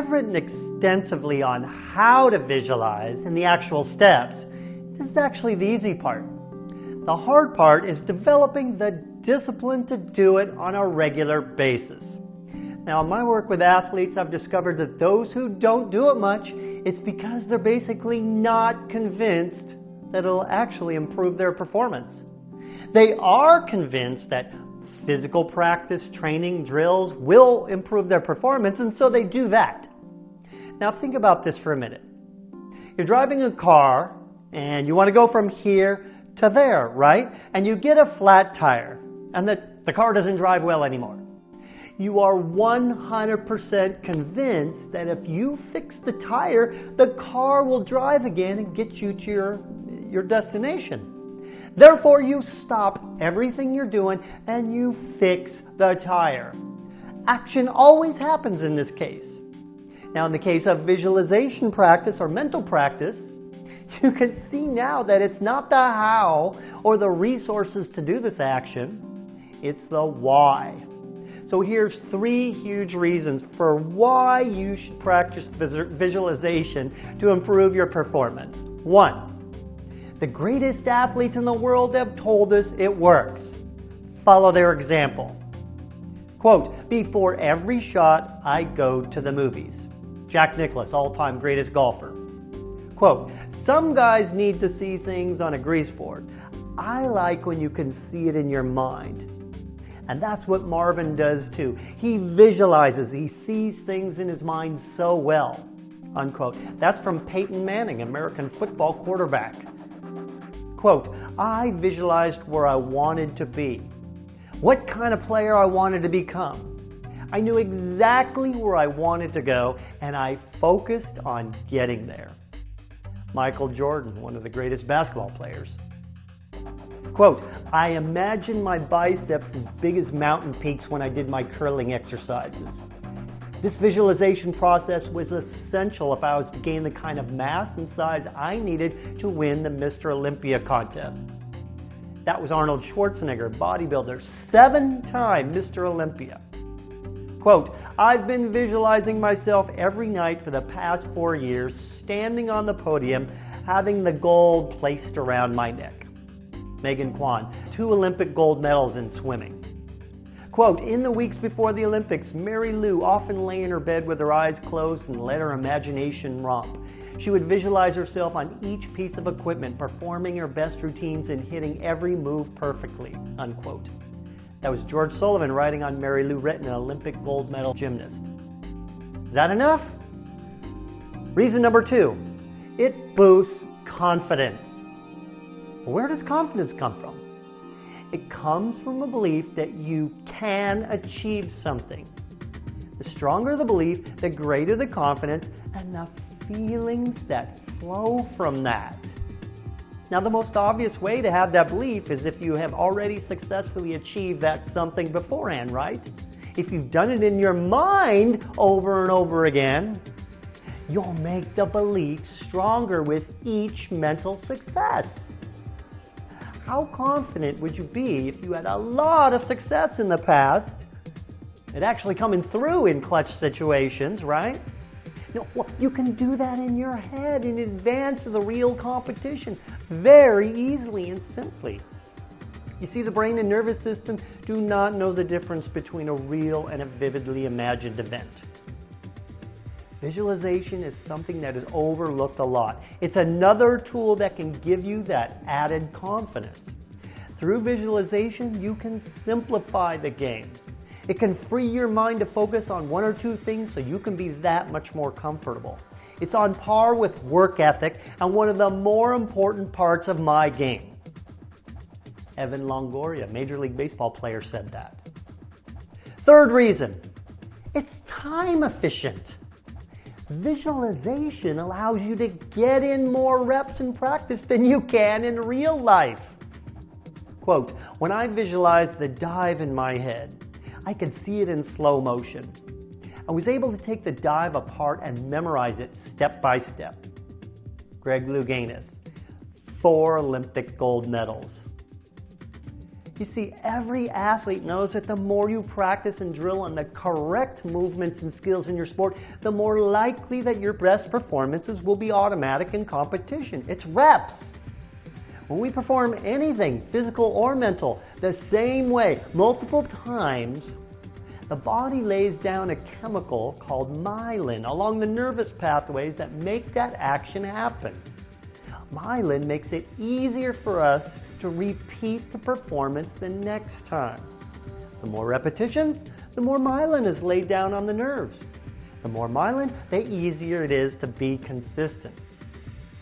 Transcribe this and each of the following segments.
I've written extensively on how to visualize and the actual steps. This is actually the easy part. The hard part is developing the discipline to do it on a regular basis. Now, in my work with athletes, I've discovered that those who don't do it much, it's because they're basically not convinced that it'll actually improve their performance. They are convinced that physical practice, training, drills will improve their performance, and so they do that. Now, think about this for a minute. You're driving a car and you want to go from here to there, right? And you get a flat tire and the, the car doesn't drive well anymore. You are 100% convinced that if you fix the tire, the car will drive again and get you to your, your destination. Therefore, you stop everything you're doing and you fix the tire. Action always happens in this case. Now, in the case of visualization practice or mental practice, you can see now that it's not the how or the resources to do this action, it's the why. So here's three huge reasons for why you should practice visualization to improve your performance. One, the greatest athletes in the world have told us it works. Follow their example. Quote, before every shot, I go to the movies. Jack Nicklaus, all-time greatest golfer. Quote, some guys need to see things on a grease board. I like when you can see it in your mind. And that's what Marvin does too. He visualizes, he sees things in his mind so well. Unquote. That's from Peyton Manning, American football quarterback. Quote, I visualized where I wanted to be, what kind of player I wanted to become. I knew exactly where I wanted to go and I focused on getting there. Michael Jordan, one of the greatest basketball players. Quote, I imagined my biceps as big as mountain peaks when I did my curling exercises. This visualization process was essential if I was to gain the kind of mass and size I needed to win the Mr. Olympia contest. That was Arnold Schwarzenegger, bodybuilder, seven-time Mr. Olympia. Quote, I've been visualizing myself every night for the past four years, standing on the podium, having the gold placed around my neck. Megan Quann, two Olympic gold medals in swimming. Quote, in the weeks before the Olympics, Mary Lou often lay in her bed with her eyes closed and let her imagination romp. She would visualize herself on each piece of equipment, performing her best routines and hitting every move perfectly, unquote. That was George Sullivan writing on Mary Lou Retton, an Olympic gold medal gymnast. Is that enough? Reason number two, it boosts confidence. Where does confidence come from? It comes from a belief that you can achieve something. The stronger the belief, the greater the confidence and the feelings that flow from that. Now, the most obvious way to have that belief is if you have already successfully achieved that something beforehand, right? If you've done it in your mind over and over again, you'll make the belief stronger with each mental success. How confident would you be if you had a lot of success in the past? It actually coming through in clutch situations, right? You, know, you can do that in your head in advance of the real competition very easily and simply. You see, the brain and nervous system do not know the difference between a real and a vividly imagined event. Visualization is something that is overlooked a lot. It's another tool that can give you that added confidence. Through visualization, you can simplify the game. It can free your mind to focus on one or two things so you can be that much more comfortable. It's on par with work ethic and one of the more important parts of my game. Evan Longoria, Major League Baseball player, said that. Third reason, it's time efficient. Visualization allows you to get in more reps in practice than you can in real life. Quote, when I visualize the dive in my head, I could see it in slow motion. I was able to take the dive apart and memorize it step by step. Greg Louganis, four Olympic gold medals. You see, every athlete knows that the more you practice and drill on the correct movements and skills in your sport, the more likely that your best performances will be automatic in competition. It's reps. When we perform anything, physical or mental, the same way, multiple times, the body lays down a chemical called myelin along the nervous pathways that make that action happen. Myelin makes it easier for us to repeat the performance the next time. The more repetitions, the more myelin is laid down on the nerves. The more myelin, the easier it is to be consistent.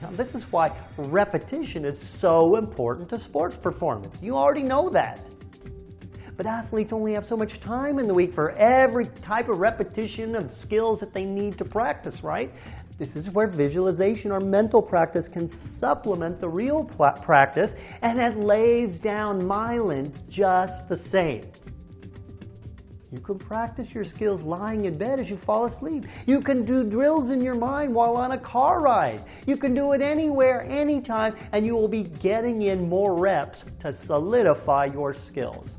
Now, this is why repetition is so important to sports performance. You already know that. But athletes only have so much time in the week for every type of repetition of skills that they need to practice, right? This is where visualization or mental practice can supplement the real practice and it lays down myelin just the same. You can practice your skills lying in bed as you fall asleep. You can do drills in your mind while on a car ride. You can do it anywhere, anytime, and you will be getting in more reps to solidify your skills.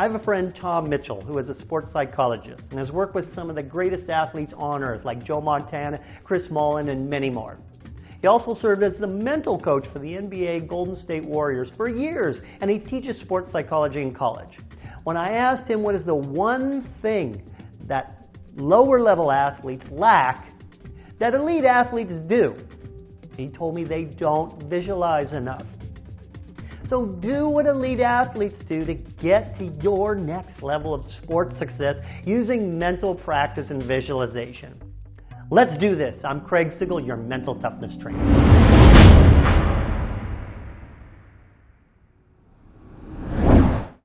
I have a friend, Tom Mitchell, who is a sports psychologist and has worked with some of the greatest athletes on earth, like Joe Montana, Chris Mullin, and many more. He also served as the mental coach for the NBA Golden State Warriors for years, and he teaches sports psychology in college. When I asked him what is the one thing that lower level athletes lack that elite athletes do, he told me they don't visualize enough. So do what elite athletes do to get to your next level of sports success using mental practice and visualization. Let's do this. I'm Craig Sigl, your mental toughness trainer.